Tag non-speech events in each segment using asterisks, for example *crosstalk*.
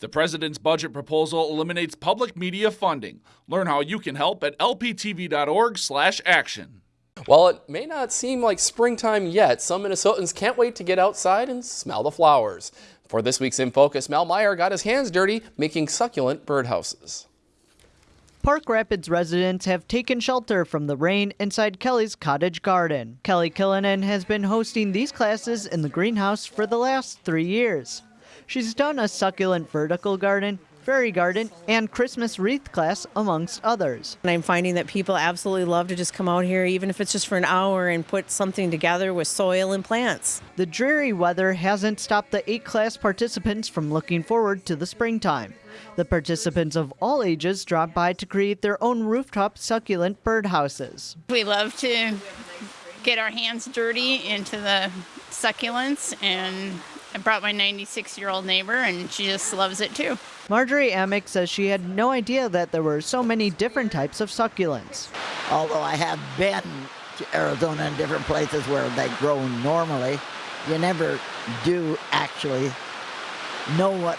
The president's budget proposal eliminates public media funding. Learn how you can help at lptv.org/action. While it may not seem like springtime yet, some Minnesotans can't wait to get outside and smell the flowers. For this week's In Focus, Mel Meyer got his hands dirty making succulent birdhouses. Park Rapids residents have taken shelter from the rain inside Kelly's cottage garden. Kelly Killinen has been hosting these classes in the greenhouse for the last three years. She's done a succulent vertical garden, fairy garden, and Christmas wreath class, amongst others. And I'm finding that people absolutely love to just come out here, even if it's just for an hour, and put something together with soil and plants. The dreary weather hasn't stopped the eight class participants from looking forward to the springtime. The participants of all ages drop by to create their own rooftop succulent birdhouses. We love to get our hands dirty into the succulents and I brought my 96 year old neighbor, and she just loves it too. Marjorie Amick says she had no idea that there were so many different types of succulents. Although I have been to Arizona and different places where they grow normally, you never do actually know what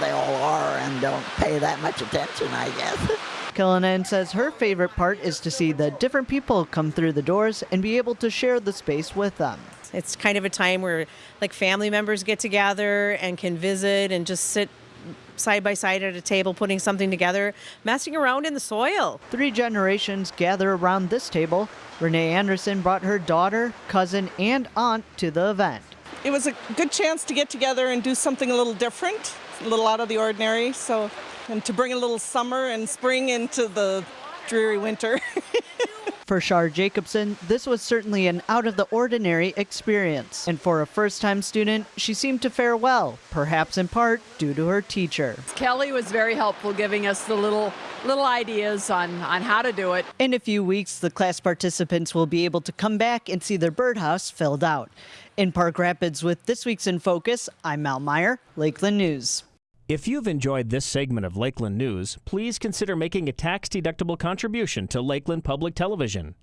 they all are and don't pay that much attention, I guess. *laughs* Killinen says her favorite part is to see the different people come through the doors and be able to share the space with them. It's kind of a time where like family members get together and can visit and just sit side by side at a table putting something together, messing around in the soil. Three generations gather around this table. Renee Anderson brought her daughter, cousin, and aunt to the event. It was a good chance to get together and do something a little different, a little out of the ordinary. So, and to bring a little summer and spring into the dreary winter. *laughs* For Shar Jacobson, this was certainly an out of the ordinary experience. And for a first time student, she seemed to fare well, perhaps in part due to her teacher. Kelly was very helpful giving us the little little ideas on, on how to do it. In a few weeks, the class participants will be able to come back and see their birdhouse filled out. In Park Rapids with this week's In Focus, I'm Mal Meyer, Lakeland News. If you've enjoyed this segment of Lakeland News, please consider making a tax-deductible contribution to Lakeland Public Television.